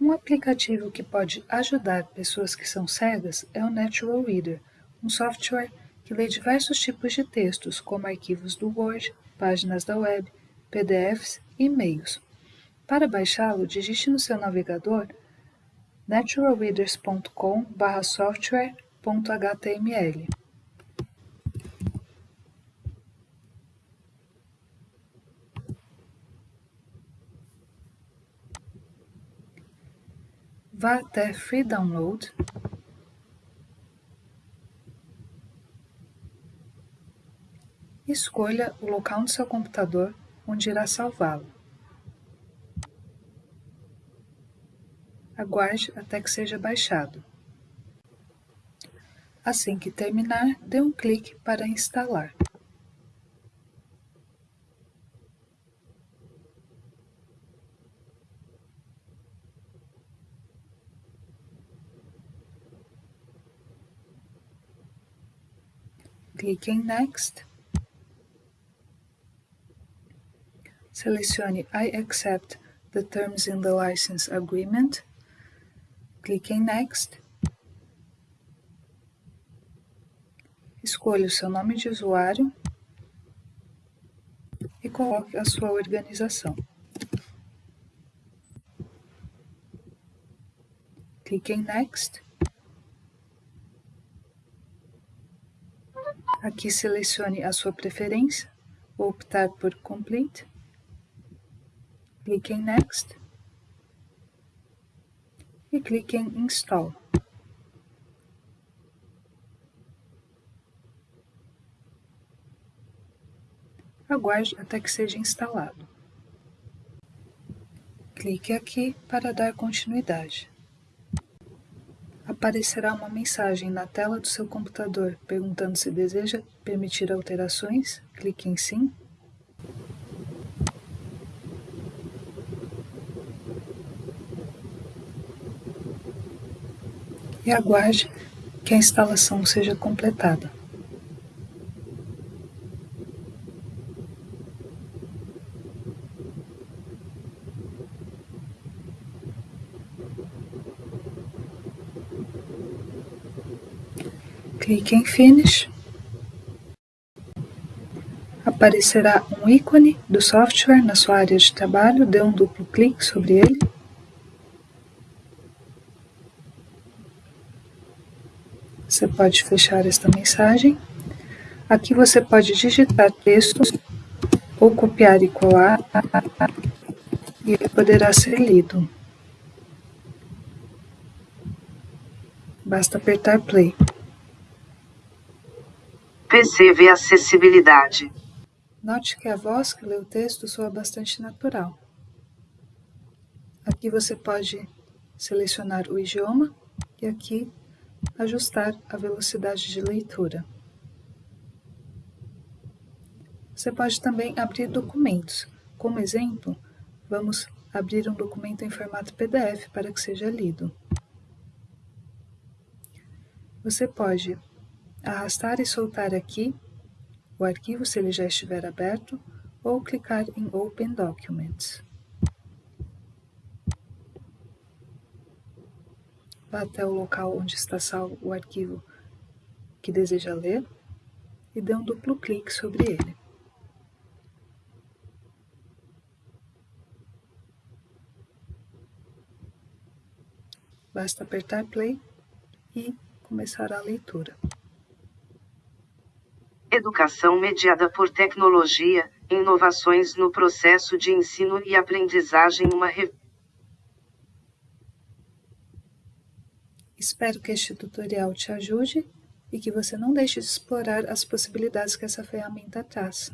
Um aplicativo que pode ajudar pessoas que são cegas é o Natural Reader, um software que lê diversos tipos de textos, como arquivos do Word, páginas da web, PDFs e e-mails. Para baixá-lo, digite no seu navegador naturalreaders.com/software.html. Vá até Free Download Escolha o local no seu computador onde irá salvá-lo. Aguarde até que seja baixado. Assim que terminar, dê um clique para instalar. Clique em Next. Selecione I accept the terms in the license agreement. Clique em Next. Escolha o seu nome de usuário e coloque a sua organização. Clique em Next. Aqui selecione a sua preferência, vou optar por Complete. Clique em Next. E clique em Install. Aguarde até que seja instalado. Clique aqui para dar continuidade aparecerá uma mensagem na tela do seu computador perguntando se deseja permitir alterações. Clique em Sim. E aguarde que a instalação seja completada. Clique em Finish. Aparecerá um ícone do software na sua área de trabalho, dê um duplo clique sobre ele. Você pode fechar esta mensagem. Aqui você pode digitar textos ou copiar e colar e ele poderá ser lido. Basta apertar play. PCV Acessibilidade. Note que a voz que lê o texto soa bastante natural. Aqui você pode selecionar o idioma e aqui ajustar a velocidade de leitura. Você pode também abrir documentos. Como exemplo, vamos abrir um documento em formato PDF para que seja lido. Você pode arrastar e soltar aqui o arquivo se ele já estiver aberto ou clicar em Open Documents. Vá até o local onde está salvo o arquivo que deseja ler e dê um duplo clique sobre ele. Basta apertar play e começar a leitura. Educação mediada por tecnologia, inovações no processo de ensino e aprendizagem uma re... Espero que este tutorial te ajude e que você não deixe de explorar as possibilidades que essa ferramenta traz.